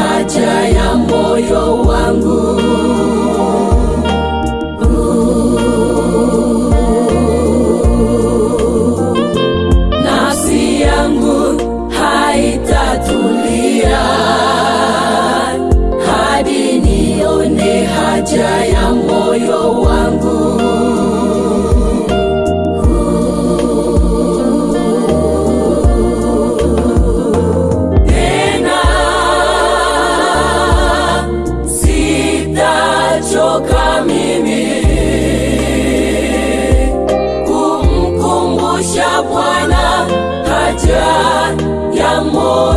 haja ya moyo wangu.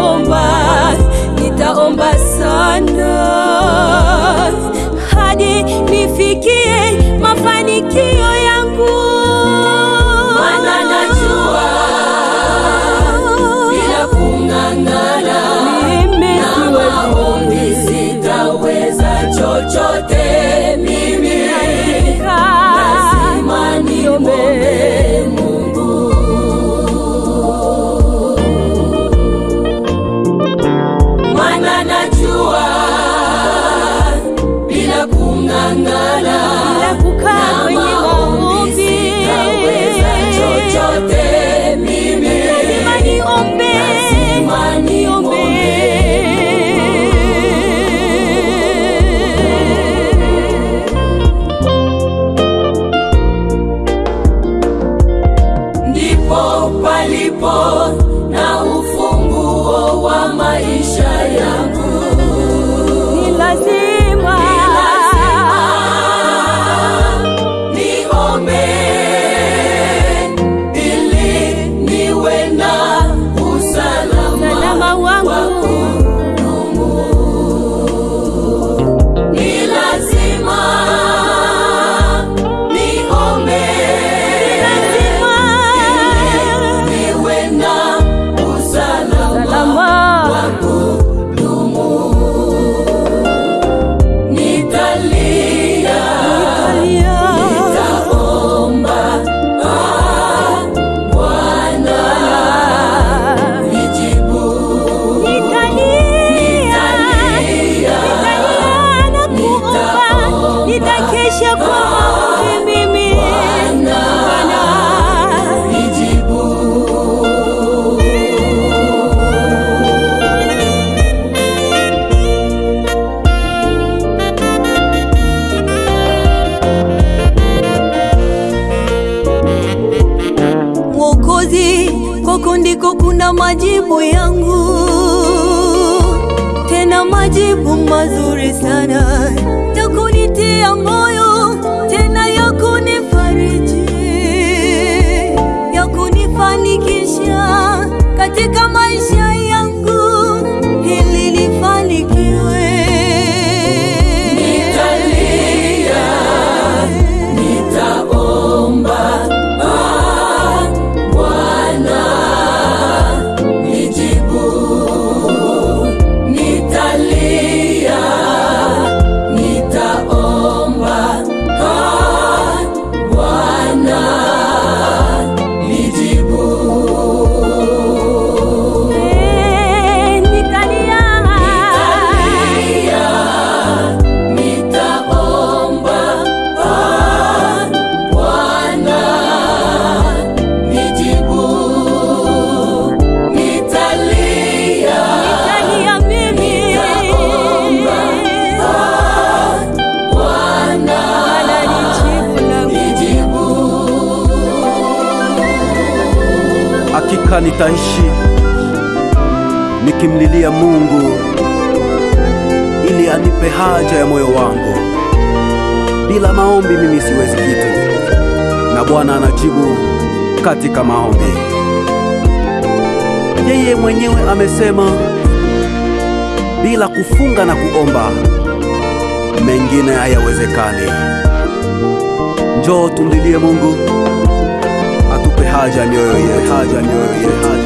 nitaomba, nitaomba sana. Hadi nifikie ulipo na ufunguo wa maisha yangu. Ni lazima, ni lazima niombe ili niwe na kwako ndiko kuna majibu yangu, tena majibu mazuri sana. Takunitia moyo, Hakika nitaishi nikimlilia Mungu ili anipe haja ya moyo wangu. Bila maombi mimi siwezi kitu, na Bwana anajibu katika maombi. Yeye mwenyewe amesema, bila kufunga na kuomba mengine hayawezekani. Njoo tumlilie Mungu haja nyoyo ye haja nyoyo ye haja